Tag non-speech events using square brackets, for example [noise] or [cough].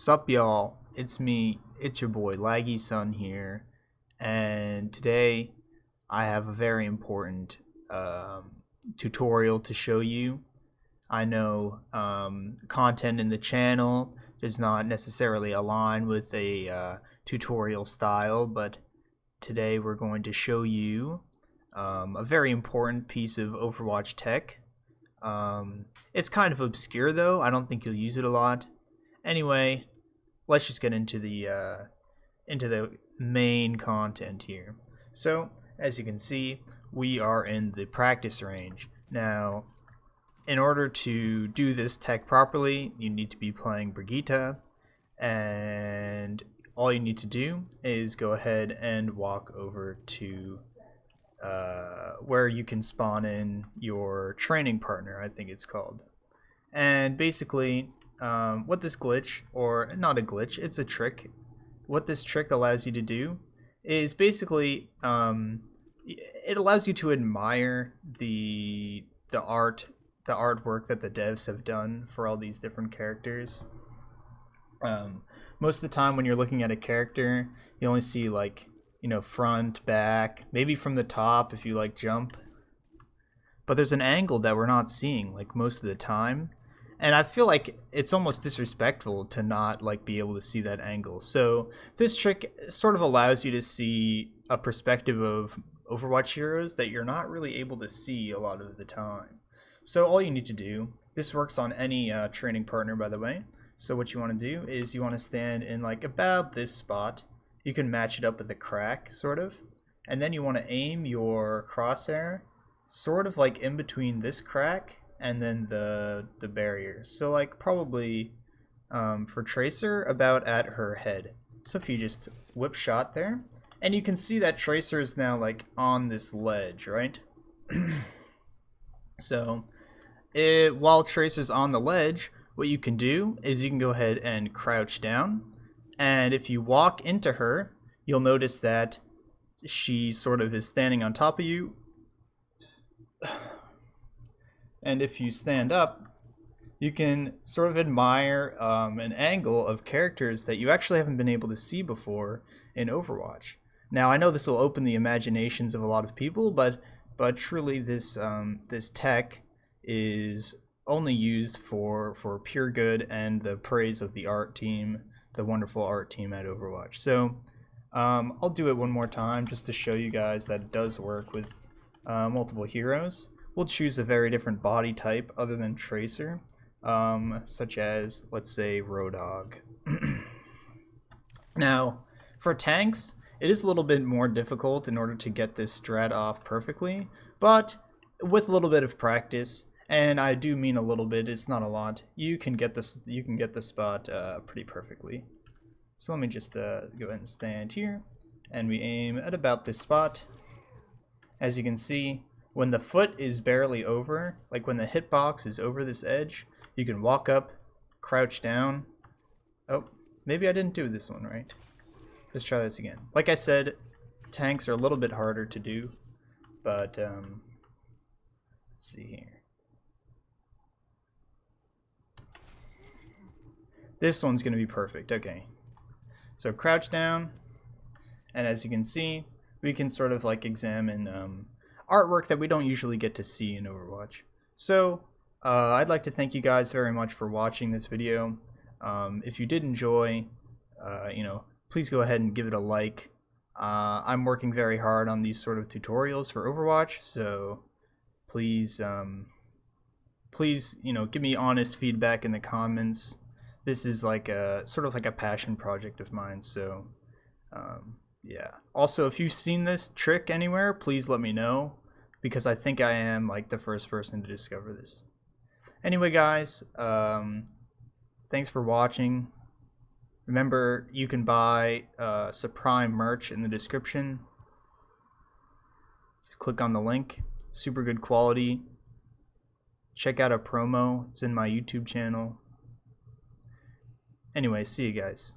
Sup y'all, it's me, it's your boy Laggy Sun here, and today I have a very important um, tutorial to show you. I know um, content in the channel does not necessarily align with a uh, tutorial style, but today we're going to show you um, a very important piece of Overwatch tech. Um, it's kind of obscure though, I don't think you'll use it a lot. Anyway, let's just get into the uh, into the main content here. So, as you can see, we are in the practice range. Now, in order to do this tech properly, you need to be playing Brigitte, and all you need to do is go ahead and walk over to uh, where you can spawn in your training partner, I think it's called. And basically, um, what this glitch, or not a glitch, it's a trick. What this trick allows you to do is basically um, it allows you to admire the the art, the artwork that the devs have done for all these different characters. Um, most of the time, when you're looking at a character, you only see like you know front, back, maybe from the top if you like jump. But there's an angle that we're not seeing like most of the time and I feel like it's almost disrespectful to not like be able to see that angle. So this trick sort of allows you to see a perspective of Overwatch heroes that you're not really able to see a lot of the time. So all you need to do, this works on any uh, training partner by the way. So what you want to do is you want to stand in like about this spot. You can match it up with a crack sort of. And then you want to aim your crosshair sort of like in between this crack and then the the barrier. So like probably um, for Tracer about at her head. So if you just whip shot there, and you can see that Tracer is now like on this ledge, right? [clears throat] so it, while Tracer's on the ledge, what you can do is you can go ahead and crouch down, and if you walk into her, you'll notice that she sort of is standing on top of you and if you stand up, you can sort of admire um, an angle of characters that you actually haven't been able to see before in Overwatch. Now, I know this will open the imaginations of a lot of people, but but truly, this um, this tech is only used for for pure good and the praise of the art team, the wonderful art team at Overwatch. So um, I'll do it one more time just to show you guys that it does work with uh, multiple heroes we'll choose a very different body type other than Tracer, um, such as, let's say, Roadhog. [clears throat] now, for tanks, it is a little bit more difficult in order to get this strat off perfectly, but with a little bit of practice, and I do mean a little bit, it's not a lot, you can get this you can get the spot uh, pretty perfectly. So let me just uh, go ahead and stand here, and we aim at about this spot. As you can see, when the foot is barely over, like when the hitbox is over this edge, you can walk up, crouch down. Oh, maybe I didn't do this one right. Let's try this again. Like I said, tanks are a little bit harder to do, but um, let's see here. This one's going to be perfect. Okay. So crouch down, and as you can see, we can sort of like examine um, artwork that we don't usually get to see in Overwatch. So uh, I'd like to thank you guys very much for watching this video. Um, if you did enjoy, uh, you know, please go ahead and give it a like. Uh, I'm working very hard on these sort of tutorials for Overwatch, so please, um, please, you know, give me honest feedback in the comments. This is like a sort of like a passion project of mine, so um, yeah. Also, if you've seen this trick anywhere, please let me know because I think I am like the first person to discover this. Anyway, guys, um, thanks for watching. Remember, you can buy uh, Supreme merch in the description. Just click on the link. Super good quality. Check out a promo. It's in my YouTube channel. Anyway, see you guys.